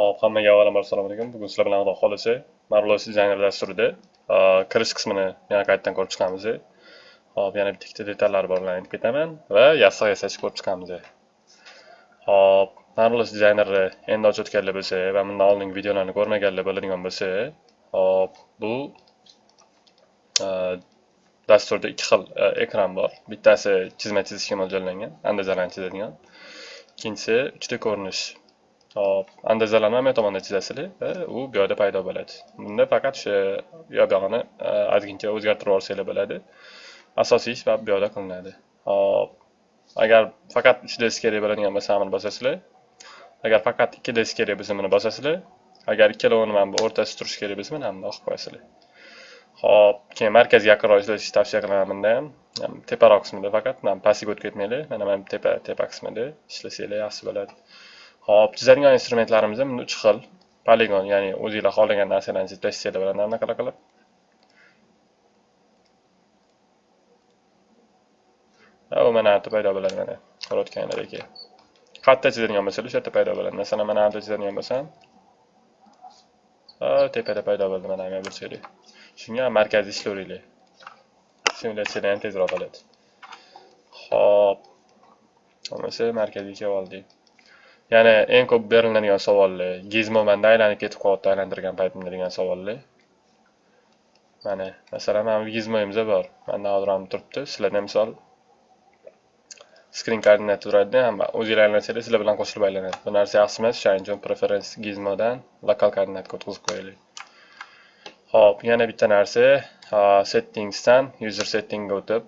Hop, hammaga avvalambor assalomu alaykum. Bugun sizlar bilan Xudo xolisi Marvelous Designer dasturida e, kirish qismini yana qaytadan ko'rib chiqamiz. E? Hop, yana bitta ikkita detallar bor bilan aytib ketaman va yassiq yasash ko'rib chiqamiz. E? Hop, Marvelous Designerni endi ochayotganlar bo'lsa va bundan oldingi videolarni ko'rmaganlar bo'ladigan bo'lsa, hop, bu dasturda ikki xil ekran bor. Bittasi chizma chizishga mo'ljallangan, andazalarni chizadigan. Ikkinchisi 3D ko'rinish hop andazalarni ham tomonda va e, u bu yerda paydo bo'ladi bunda faqat o'sha yo e, ozgincha o'zgartirib yuborsanglar bo'ladi asosiy ish bu yerda qilinadi hop agar faqat 3d kerak bo'ladigan bo'lsa buni bosasizlar agar faqat 2d kerak bo'lsa buni bosasizlar agar ikkalovini mana bu o'rtasida turishi kerak bo'lsa mana buni o'qib qo'yasizlar hop keyin markazga yaqinroq ishlatishni tavsiya qilaman bunda ham teparoq qismida faqat mana pastga o'tib ketmanglar mana mana tepa tepa qismida ishlasanglar yaxshi bo'ladi Hop, chizadigan instrumentlarimiz ham 3 xil. Poligon, ya'ni o'zingizlar xohlagan narsalarni chizib bo'ladi anaqa qilib. u mana yerda paydo bo'ladi mana ko'rayotganlaringdek. qayerda chizadigan bo'lsa, o'sha yerda paydo bo'ladi. Masalan, mana yerda chizadigan bo'lsam, tepada paydo bo'ldi mana bu burchaklik. Shunga markazda ishlayveringlar. simulyatsiyada ham tezroq bo'ladi. Hop. Bo'lmasa markaziy kelib oldik. Ya'ni eng ko'p beriladigan savollar, gizmo manda aylanib ketib qolyapti aylantirgan paytimda degan savollar. Mana, masalan, mana bu gizmoyimiz bor. Manda hozir ham turibdi. Sizlarda misol screen koordinat turadi, ham o'zinglar aylansanglar sizlar bilan qo'shilib aylanadi. Bu narsa yaxshi emas, shuning uchun preference gizmodan lokal koordinatga o'tkazib qo'yaylik. Xo'p, yana bitta narsa, settingsdan user settingga o'tib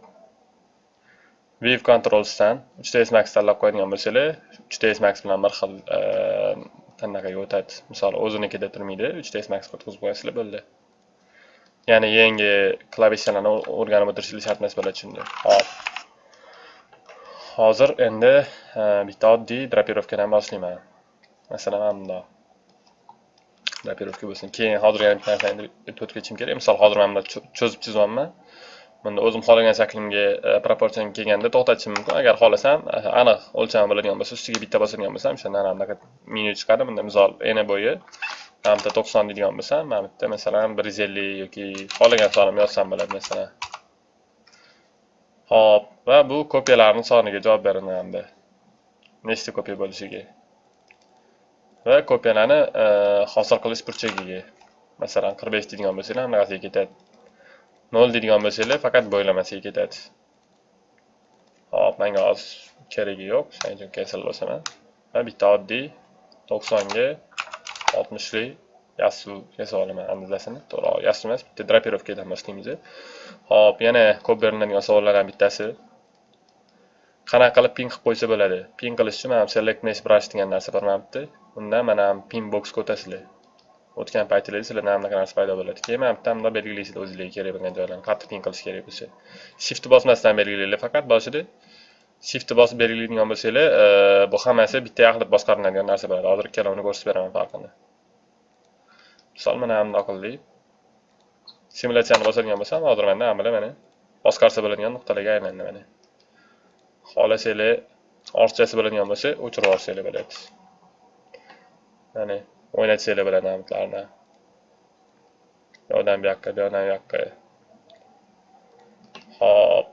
View Controls'dan 3ds Max tanlab qo'yadigan bo'lsanglar, 3ds Max bilan bir xil e, o'tadi. Misol, o'zinikida turmaydi, 3ds Max o'tkazib qo'yasizlar bo'ldi. Ya'ni yangi klavishalarni o'rganib o'tirishingiz shart emas bo'ladi shunda. Hop. Hozir endi e, bitta oddiy drapirovkadan boshlayman. Masalan, mana bundoq. Drapirovka bo'lsin. Keyin hozir yana bitta narsani aytib o'tib kerak. Misol, hozir mana bunda cho'zib chizyapman. Bunda o'zim xohlagan shaklimga e, proporsiyaga kelganda to'xtatishim mumkin. Agar xohlasam e, aniq o'lchami biladigan bo'lsa ustiga bitta bosadigan bo'lsam o'shanda anaqa menyu chiqadi bunda misol ena bo'yi mana bitta to'qson deydigan bo'lsam mana bitta masalan bir yuz ellik yoki xohlagan sonimni yozsam bo'ladi masalan. Ho'p va bu kopiyalarni soniga javob beraman nechta kopiya bo'lishiga? Va kopiyalarni e, hosil qilish burchagiga. Masalan qirq besh deydigan bo'lsanglar bunaqasiga ketadi. 0 deydigan bo'lsanglar faqat bo'ylamasiga ketadi hop menga hozir keragi yo'q shuning uchun cancel bosaman va bitta oddiy 90 ga 60 lik yassu yasab olaman andazasini to'g'ri yassu emas bitta drapirovkadan boshlaymiz hop yana ko'p beriladigan savollardan bittasi. Qanaqa qilib pin qilib qo'ysa bo'ladi? Pin qilish uchun mana select mesh brush degan narsa bor undan mana pin boxga o'tasizlar o'tgan paytinglarda sizlarda anaqa narsa paydo bo'ladi keyin mana bitta bundoq belgilaysizlar o'zinglarga kerak bo'lgan joylarni qattiq pin qilish kerak bo'lsa shiftni bosmasdan belgilanglar faqat boshida shiftni bosib belgilaydigan bo'lsanglar bu hammasi bitta qilib boshqariladigan narsa bo'ladi hozir ikkalovini ko'rsatib beraman farqini misol mana bundoq qildik simulyatsiyani bosadigan bo'lsam hozir manda mana mana boshqarsa bo'ladigan nuqtalarga aylandi mana xohlasanglar ortiqchasi bo'ladigan bo'lsa o'chirib yuborsanglar bo'ladi mana o'ynatsanglar bilan namitlarni yoqdan bu yoqqa bu yoqdan bu yoqqa hop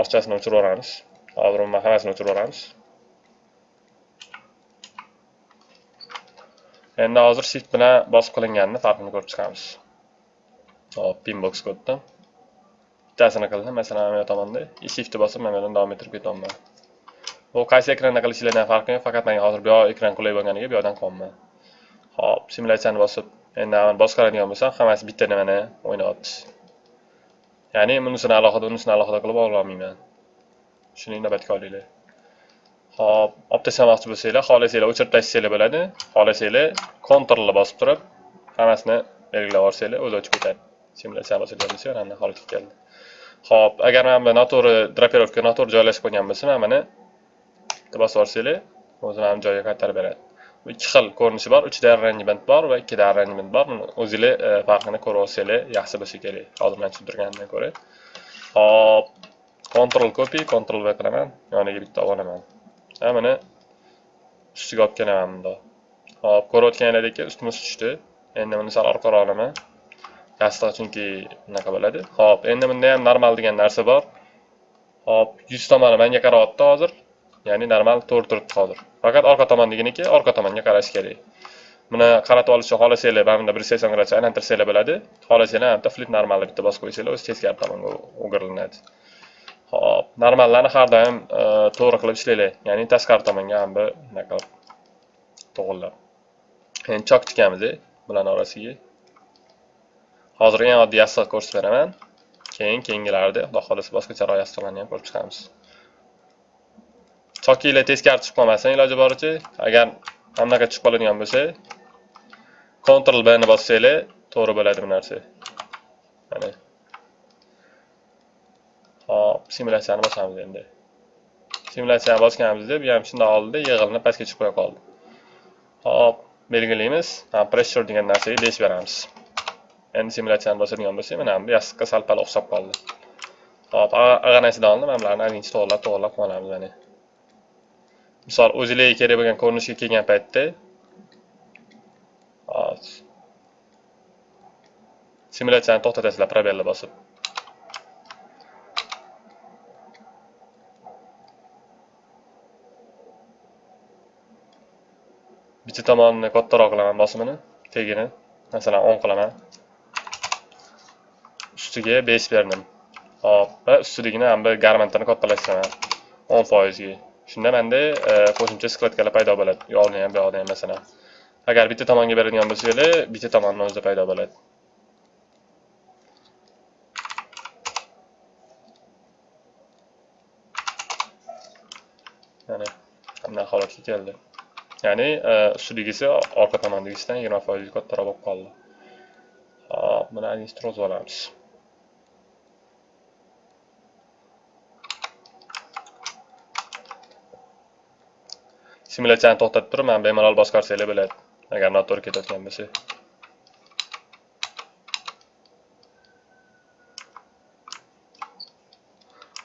orchasini o'chirib yuboramiz hozir umuman hammasini o'chirib yuboramiz endi hozir shift bilan bosib qilinganini farqini ko'rib chiqamiz. Hop pinboxga o'tdim bittasini qildim. Masalan mana bu tomonda. Shiftni bosib mana bu yerdan davom ettirib ketyapman. Bu qaysi ekranda qilishinglardan farqi yo'q faqat menga hozir bu yoq ekran qulay bo'lganiga bu yoqdan qilyapman hop simulyatsiyani bosib endi boshqaradigan bo'lsam hammasi bitta nimani o'ynayapti. Ya'ni bunisini alohida unisini alohida qilib ololmayman shuni inobatga olinglar. Hop olib tashlamoqchi bo'lsanglar xohlasanglar o'chirib tashlasanglar bo'ladi. Xohlasanglar kontrolni bosib turib hammasini belgilab yuborsanglar o'zi o'chib ketadi. Simulyatsiyani bosadigan bo'lsa mana holatga keldi Xo'p, agar mana bu noto'g'ri drapirovka noto'g'ri joylashib qo'ygan bo'lsa mana buni bosib yuborsanglar o'zi joyga qaytarib beradi ikki xil ko'rinishi bor uchta arrangement bor va ikkita arrangement bor buni o'zinglar e, farqini ko'rib olsanglar yaxshi bo'lsa kerak hozir man tushuntirganimdan ko'ra hop control copy control v qilaman yoniga bitta olib olaman ha buni ustiga olib kelaman bundoq Hop, ko'rayotganinglardek ustma ust tushdi. Endi buni sal orqaroq olaman. Yastig' chunki bunaqa bo'ladi. Hop, endi bunda ham normal degan narsa bor. Hop, yuz tomoni menga qarayapti hozir. Ya'ni normal to'g'ri turibdi hozir. Faqat orqa tomondaginiki orqa tomonga qarash kerak. Buni qaratib olishni xohlasanglar, mana bunda 180 gradusga aylantirsanglar bo'ladi. Xohlasanglar bitta flip normalni bitta bosib qo'ysanglar, o'zi teskari tomonga o'giriladi. Hop, normallarni har doim e, to'g'ri qilib ishlanglar. Ya'ni tashqari tomonga ham bir bunaqa to'g'irlab Endi chok tikamiz bularni orasiga. Hozir eng oddiy yassiq ko'rsatib beraman. Keyin keyingilarida, xudo xolasa boshqacharoq yastiqlarni ham ko'rib chiqamiz. Chokinglar teskari chiqib qolmasin iloji boricha. Agar hamnaqa chiqib qoladigan bo'lsa, Ctrl B ni bossanglar, to'g'ri bo'ladi bu narsa. Mana. Hop, simulyatsiyani bosamiz endi. Simulyatsiyani bosganimizda bu ham shundoq oldida yig'ilni pastga chiqib qo'ya qoldi. Hop, belgilaymiz. Ha, pressure degan narsaga besh beramiz. Endi simulyatsiyani bosadigan bo'lsak, mana bu yastiqqa sal-pal o'xshab qoldi. Hop, ag'anasidan oldim, mana bularni ayrinchi to'g'irlab, to'g'irlab qolamiz mana. Misol, o'zinglarga kerak bo'lgan ko'rinishga kelgan paytda hop simulyatsiyani to'xtatasizlar probelni bosib. bitta tomonini kattaroq qilaman bosimini, tegini, masalan o'n qilaman. Ustiga besh berdim. Hop, va ustidagini ham bir garmentini kattalashtiraman 10% ga. Shunda menda e, qo'shimcha skladkalar paydo bo'ladi. Yo'qni ham, bu yoqda ham masalan. Agar bitta tomonga beradigan bo'lsangiz, bitta tomonni o'zida paydo bo'ladi. Mana bunday holatga keldi. Ya'ni e, ustidagisi orqa tomondagisidan 20% kattaroq bo'lib qoldi. Hop, buni administrov olamiz. Simulyatsiyani to'xtatib turib, mana bemalol boshqarsanglar bo'ladi. Agar noto'g'ri ketayotgan bo'lsa.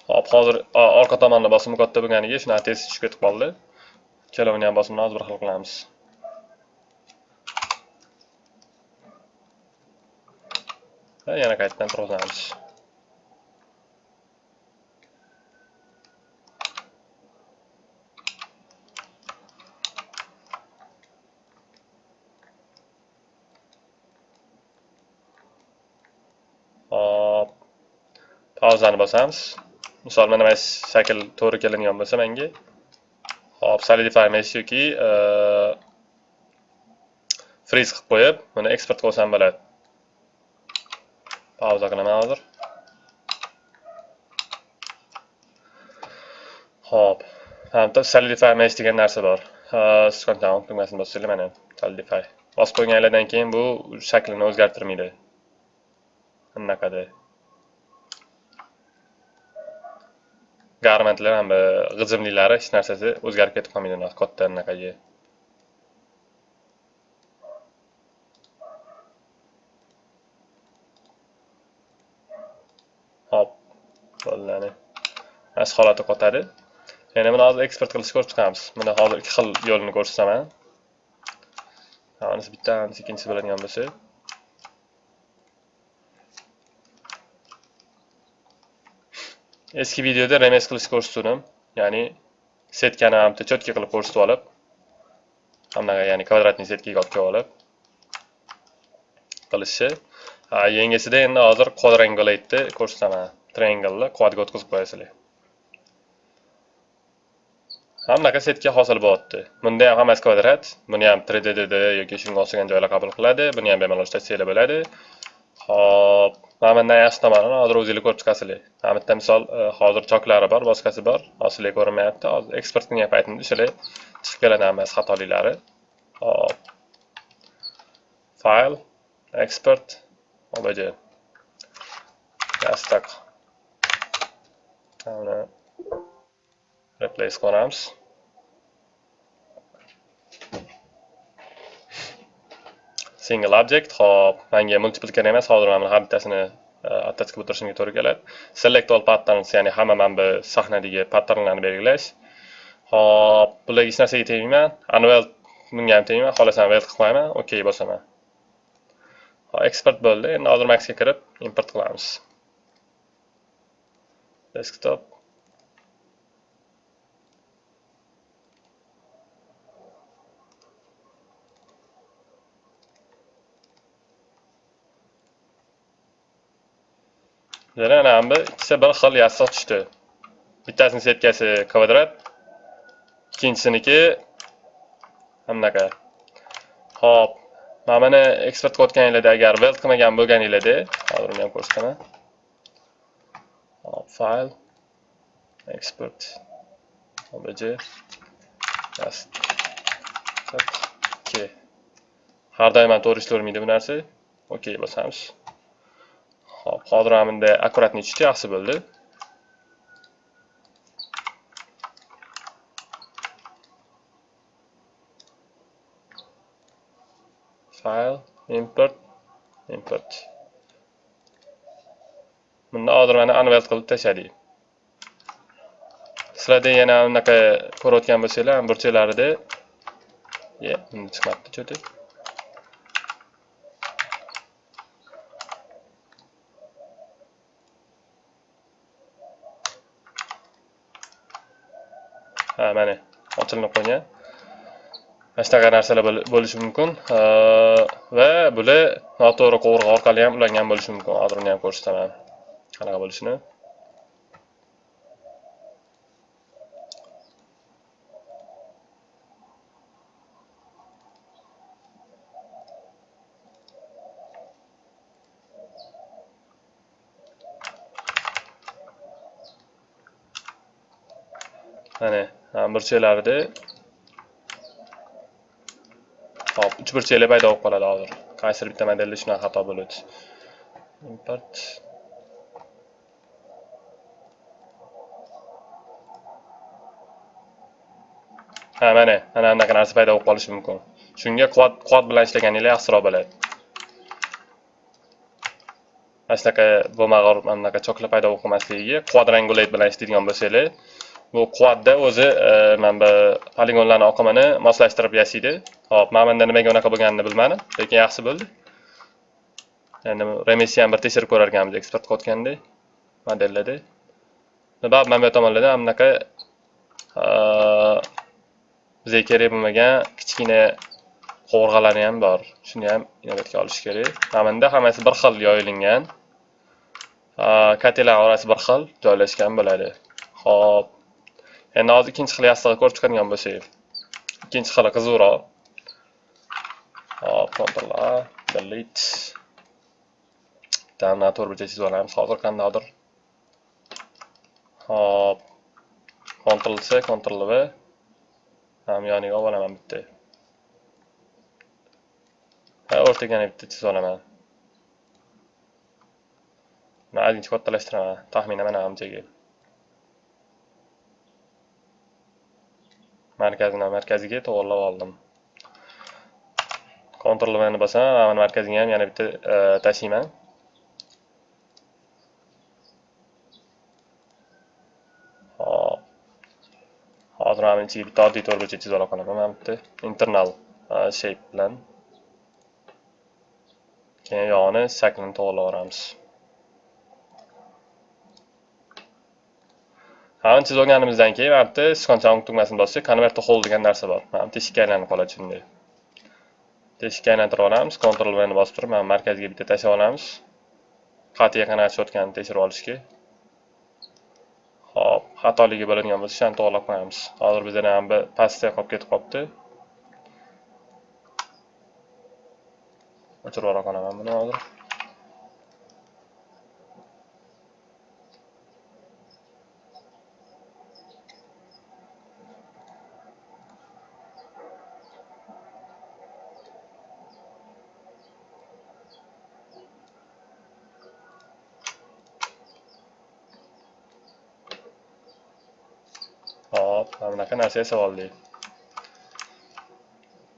Hop, hozir orqa tomonni bosimi katta bo'lganiga shunaqa tez tushib ketib qoldi. Ikkalovini ham bosimini hozir bir xil qilamiz. Va yana qaytadan turg'izamiz. Hop. Pauzani bosamiz. Misol mana mana shakl to'g'ri kelingan bo'lsa menga Hop, solidify mesh yoki e, freeze qilib qo'yib, buni eksport qilsam bo'ladi. Pauza qilaman hozir. Hop. Hamda solidify mesh degan narsa bor. Siz kontent tugmasini bossangiz mana solidify. Bosib qo'yganlardan keyin bu shaklini o'zgartirmaydi. anaqada garmentlar ham g'ijimlilari hech narsasi o'zgarib ketib qolmaydi. Katta anaqaga hop bo'ldi mana shu holati qotadi. Endi buni hozir eksport qilishni ko'rib chiqamiz. Buni hozir ikki xil yo'lini ko'rsataman. Bittasi ikkinchisi bo'ladigan bo'lsa. Eski videoda remes qilish ko'rsatdim ya'ni setkani ham cho'tka qilib ko'rsatib olib hamnaqa ya'ni kvadratniy setkaga olib kelib olib qilishni yangisida endi hozir quadrangulate'ni ko'rsataman triangle'ni quadga o'tkazib qo'yasizlar. Hamnaqa setka hosil bo'lyapti. Bunda ham hammasi kvadrat buni ham 3dddd yoki shunga o'xshagan joylar qabul qiladi buni ham bemalol ishlatsanglar bo'ladi. Xo'p, mana bundan yaxshi tomonini hozir o'zinglar ko'rib chiqasizlar. Mana bitta misol e, hozir choklari bor boshqasi bor. Hozir ko'rinmayapti hozir eksportni qilgan aytdim, o'shalar chiqib keladi hammasi xatoliklari hop. File, export, obj. Yastak Mana replace qilamiz. Single object hop menga multiple kerak emas hozir mana har bittasini e, äh, attach qilib o'tirishimga to'g'ri keladi select all patterns ya'ni hamma mana bu sahnadagi patternlarni belgilash hop bularga hech narsaga tegmayman annual bunga ham tegmayman xohlasam vel qilib qo'yaman ok bosaman hop bo'ldi endi hozir maxga kirib import qilamiz desktop. Mana bu ikkisi bir xil yassiq tushdi. Bittasini setkasi kvadrat ikkinchisiniki bunaqa hop mana buni eksport qilayotganinglarda agar weld qilmagan bo'lganinglarda hozir uni ham ko'rsataman. Hop fayl export obj just har doim ham to'g'ri ishlavermaydi bu narsa. OK bosamiz. Xo'p, hozir mana bunda akkuratniy yaxshi bo'ldi. File import import. Bunda hozir mana unweld qilib tashladik. Sizlarda yana unaqa ko'rayotgan bo'lsanglar burchaklarida. Chiqmabdi chiqmadi, cho'tib. Ha mana ochilinib qo'ygan mana shunaqa narsalar bo'lishi mumkin. Va bular noto'g'ri qovurg'a orqali ham ulangan bo'lishi mumkin. Hozir uni ham ko'rsataman. Qanaqa bo'lishini mana burchaklarida hop uch burchakli paydo bo'lib qoladi hozir. Qaysidir bitta modelda shunaqa xato bo'ladi import. Ha mana mana bunaqa narsa paydo bo'lib qolishi mumkin. Shunga quad quad bilan ishlaganinglar yaxshiroq bo'ladi. Mana shunaqa bo'lmag'ur mana bunaqa paydo bo'lib qolmasligiga quadrangulate bilan ishlaydigan bo'lsanglar bu quvvatda o'zi e, mana bu poligonlarni oqimini moslashtirib yasaydi hop mana bunda nimaga unaqa bo'lganini bilmadim lekin yaxshi bo'ldi. Endi remissni ham bir tekshirib ko'rar ekanmiz eksport qilayotganda modellarda baribir mana bu tomonlarda mana bunaqa bizga e, kerak bo'lmagan kichkina qovurg'alari ham bor. Shuni ham inobatga olish kerak. Mana bunda hammasi bir xil yoyilingan. E, Katellar orasi bir xil joylashgan bo'ladi. Hop endi hozir ikkinchi xil yassig'i ko'rib chiqadigan bo'lsak ikkinchi xili qiziqroq hop control a delete. Bitta to'rt burchak chizib olamiz. Hozir qandaydir. Hop. Control c control v. Ham yoniga olib olaman bitta. Ha o'rtaga yana bitta chizib olaman. Ozgincha kattalashtiraman taxminan mana bunchaga markazini markaziga to'g'irlab oldim. Ctrl V ni bosaman mana markaziga ham yana bitta e, tashlayman hozir mana ichiga bitta oddiy to'rtburchak chizib ola qolaman mana bitta internal e, shape bilan. Keyin yog'ini shaklini to'g'irlab yuboramiz. Mana chizib olganimizdan keyin mana bitta sichqonchaning tugmasini bossak, konvertda hold degan narsa bor. Mana teshikka aylanib qoladi shunday. Teshikka aylantirib olamiz, control V ni bosib turib, mana markazga bitta tashlab olamiz. qat'iy qanaqa tushayotganini tekshirib olishga. Hop, xatoligi bo'ladigan bo'lsa, shuni to'g'rilab qo'yamiz. Hozir bizda ham bir pastda qolib ketib qolibdi. O'chirib qolaman buni hozir. Hop, mana bunaqa narsa yasab oldik.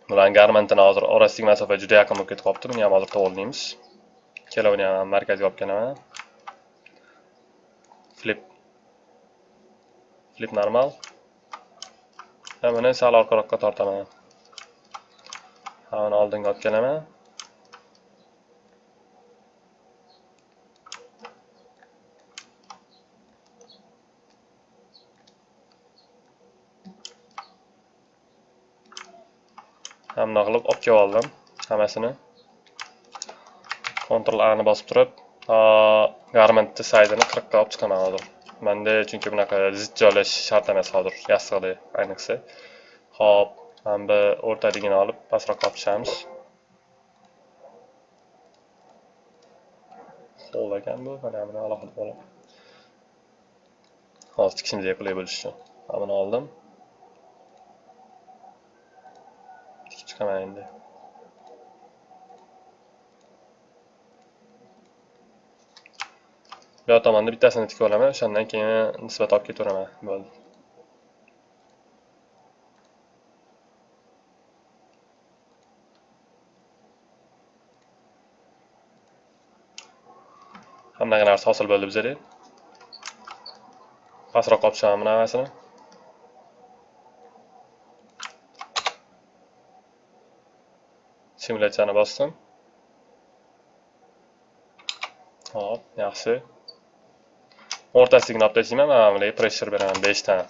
Bularni garmantini hozir orasidagi masofa juda yaqin bo'lib ketib qolibdi. Buni ham hozir to'g'rilaymiz. Ikkalovini ham markazga olib kelaman. Flip. Flip normal. Va buni sal orqaroqqa tortaman. Hamini oldinga olib kelaman. Hamma qilib olib kelib oldim hammasini. Ctrl A ni bosib turib, garmentni saydini 40 ga olib chiqaman hozir. Menda chunki bunaqa zid joylash shart emas hozir, yassiqda ayniqsa. Xo'p, mana bu o'rtaligini olib pastroqqa olib tushamiz. Qo'l ekan bu, mana buni alohida bo'lib. Hozir tikishimizga qulay bo'lishi uchun. Mana buni oldim. Tikib bu yoq tomonda bittasini tikib olaman, o'shandan keyin nisbat olib ketaveraman. Bo'ldi. hammaga narsa hosil bo'ldi bizada pastroq olib tushaman buni simulyatsiyani bosdim hop yaxshi o'rtasigini olib tashlayman mana bularga pressure beraman beshta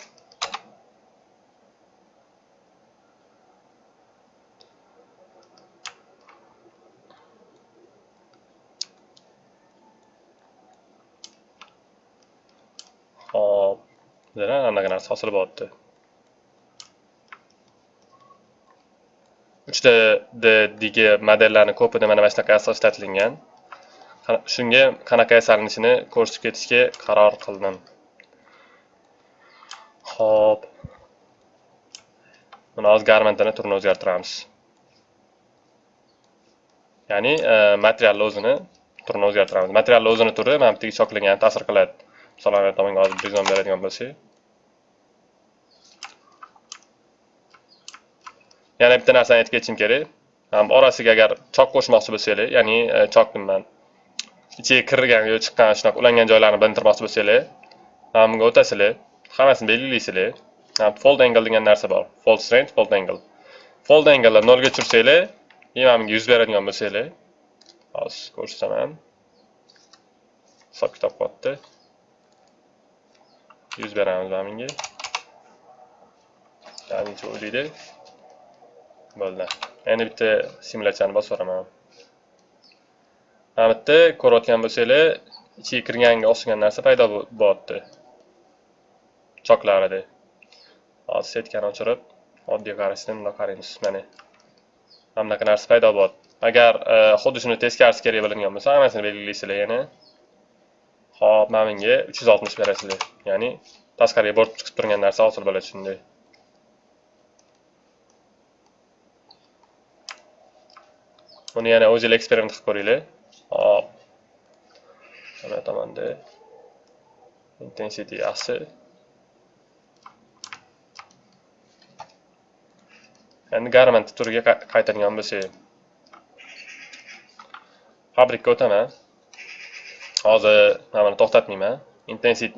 Hop. Bizda anaqa narsa hosil bo'lyapti. 3 d modellarni ko'pida mana mana shunaqa asos ishlatilgan. Shunga qanaqa yasalinishini ko'rsatib ketishga qaror qildim. Hop. Buni hozir garmentini turini o'zgartiramiz. Ya'ni e, materialni o'zini turini o'zgartiramiz. Materialni o'zini turi mana bu yerga choklangan ta'sir qiladi. misol tomonga hozir bizon beradigan bo'lsak. Yana bitta narsani aytib ketishim kerak. Ham orasiga agar chok qo'shmoqchi bo'lsanglar, ya'ni e, chok deyman. Ichiga kirgan yo chiqqan shunaqa ulangan joylarni bilintirmoqchi bo'lsanglar, bunga o'tasizlar, hammasini belgilaysizlar. Fold angle degan narsa bor. Fold strength, fold angle. Fold angle'ni 0 ga tushirsanglar, mana bunga yuz beradigan bo'lsanglar, hozir ko'rsataman. Hisob kitob qilyapti. yuz beramiz mana bunga ya'ni o'ylaydi bo'ldi. Endi bitta simulyatsiyani bosib yuboraman. Mana bu yerda ko'rayotgan bo'lsanglar ichiga kirganga o'xshagan narsa paydo bo'lyapti choklarida hozir setkani o'chirib oddiy qarashda bundoq qaraymiz mana. Mana bunaqa narsa paydo bo'lyapti agar e, xuddi shuni teskarisi kerak bo'ladigan bo'lsa hammasini belgilaysizlar yana Xo'p, mana bunga 360 berasizlar. Ya'ni tashqariga borib chiqib turgan narsa hosil bo'ladi shunday. Buni yana o'zingizlar eksperiment qilib ko'ringlar. Hop. Mana tomonda intensity yaxshi. Endi garment turiga qaytadigan bo'lsak, fabrikka o'taman. hozir mana buni to'xtatmayman intensity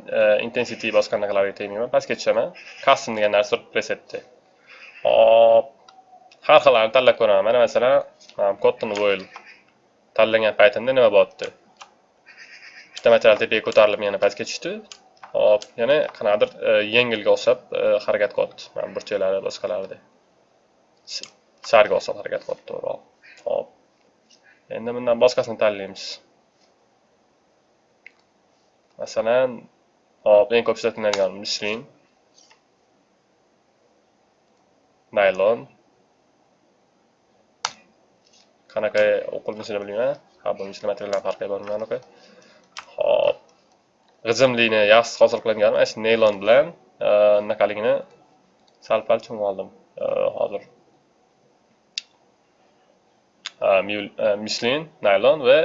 intensity boshqa bosganaqalarga tegmayman pastga tushaman custom degan narsa turib presetda hop har xillarni tanlab ko'raman. Mana masalan cotton wool tanlagan paytimda nima bo'lyapti bitta material tepaga ko'tarilib yana pastga tushdi. Hop yana qanaqadir e, yengilga o'xshab e, harakat qilyapti mana burchaklari boshqalarida. Sarga o'xshab harakat qilyapti to'g'riroq hop. Endi bundan boshqasini tanlaymiz. Masalan, hop, eng ko'p ishlatiladigan mislin, naylon. Qanaqa o'qilishini bilmayman. Ha, bu misli materiallar farqi bor anaqa. Hop. G'ijimlikni yaxshi hosil qiladigan mana shu neylon bilan e, anaqaligini sal-pal cho'mib oldim. E, hozir e, mislin, naylon va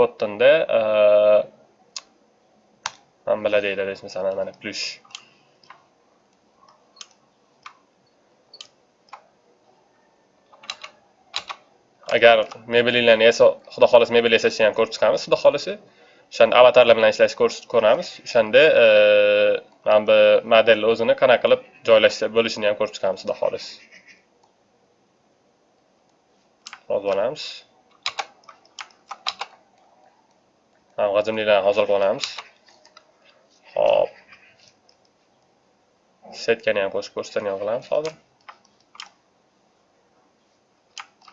cottonda manbalar deyiladi masalan mana plyush agar mebelinglarni esa xudo xohlasa mebel yasashni ham ko'rib chiqamiz. Xudo xohlasa o'shanda avatarlar bilan ishlashni ko'ramiz. O'shanda e, mana bu modelni o'zini qanaqa qilib joylashsa bo'lishini ham ko'rib chiqamiz xudo xohlasa. Yozib olamiz g'ajimliklarni hozir olamiz. Hop setkani ham qo'shib ko'rsatadigan qilamiz hozir.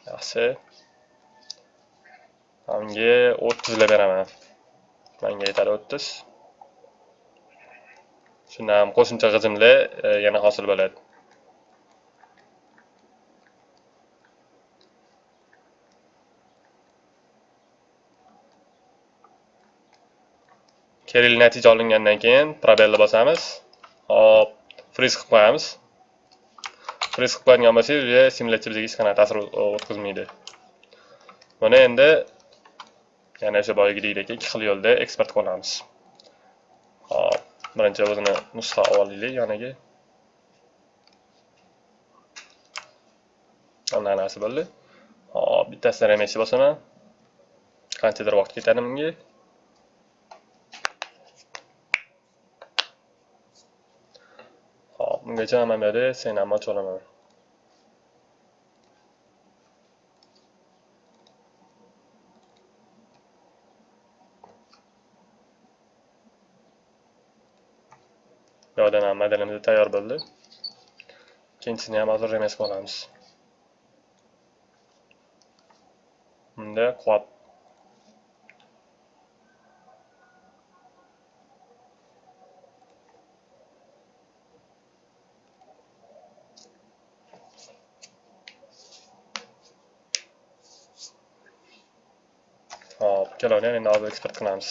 Yaxshi. Unga o'ttizlab beraman. Manga yetadi o'ttiz. Shundan ham qo'shimcha g'ijimlar e, yana hosil bo'ladi. Kerakli natija olingandan keyin probelni bosamiz. Hop friz qilib qo'yamiz. Friz qilib qo'yadigan bo'lsak уже simulyatsiya bizga hech qanaqa ta'sir o'tkazmaydi buni endi yana o'sha boyagidek ikki xil yo'lda eksport qilamiz hop birinchi o'zini nusxa olib olaylik yoniga mana narsa bo'ldi hop bittasini remesni bosaman qanchadir vaqt ketadi bunga hop bungacha mana bu yerda sen ham ochib olaman yo'ldan ham modelimiz tayyor bo'ldi ikkinchisini ham hozir remes qilamiz bunda quvvat hop ikkalovini ham endi eksport qilamiz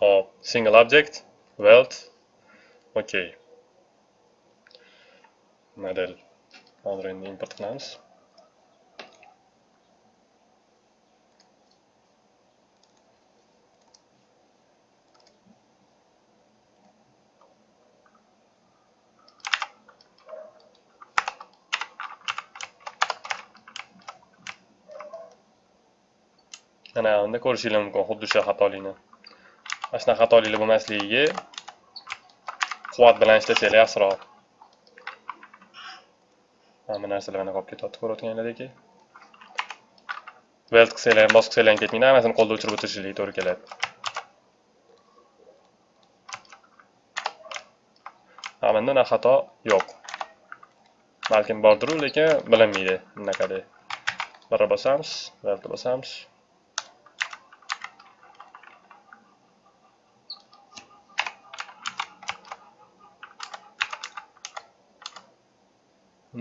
hop single object weld ok model hozir endi import qilamiz mana unda ko'rishingiz mumkin xuddi o'sha xatolikni mana shunaqa xatoliklar bo'lmasligiga quvvat bilan ishlasanglar yaxshiroq. Mana bu narsalar mana qolib ketyapti ko'rayotganlardek weld qilsanglar ham bosib qilsanglar ham ketmaydi hammasini qo'lda o'chirib o'tirishinglarga to'g'ri keladi. Ha bunda unaqa xato yo'q. Balkim bordiru lekin bilinmaydi. Bunaqa deb birra bosamiz veldni bosamiz.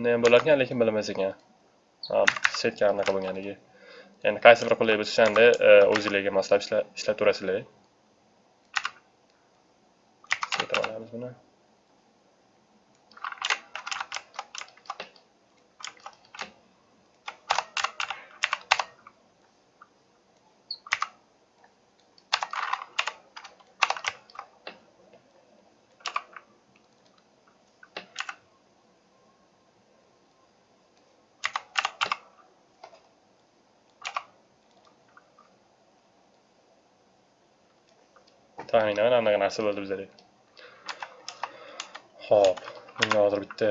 Ne bo'larkan, lekin bilmas ekan. setka anaqa bo'lganligi. Endi qaysi bir qulay bo'lsa o'shanda e, o'zingizlarga moslab ishlab turasizlar. Keltirib olamiz buni. Taxminan anaqa narsa bo'ldi bizada ho'p. Bunga hozir bitta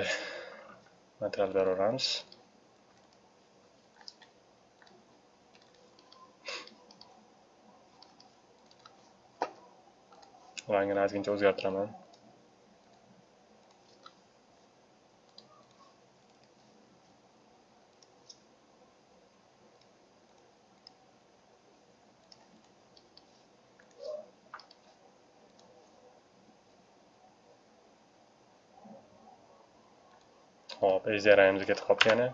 material beraveramiz rangini ozgincha o'zgartiraman Hop, ezyaramizga ketib qolibdi yana.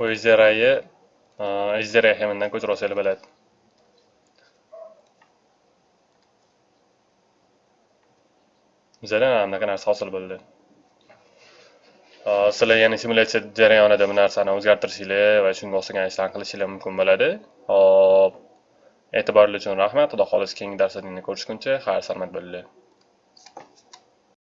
Bu ijderayı e, ijderay heminden ko'chirib olsanglar bo'ladi bizada anaqa narsa hosil bo'ldi e, sizlar yana simulyatsiya jarayonida bu narsani o'zgartirishinglar va shunga o'xshagan ishlarni qilishinglar mumkin bo'ladi hop e, e'tiborli uchun rahmat xudo xohlasa keyingi darslarni ko'rishguncha xayr salomat bo'linglar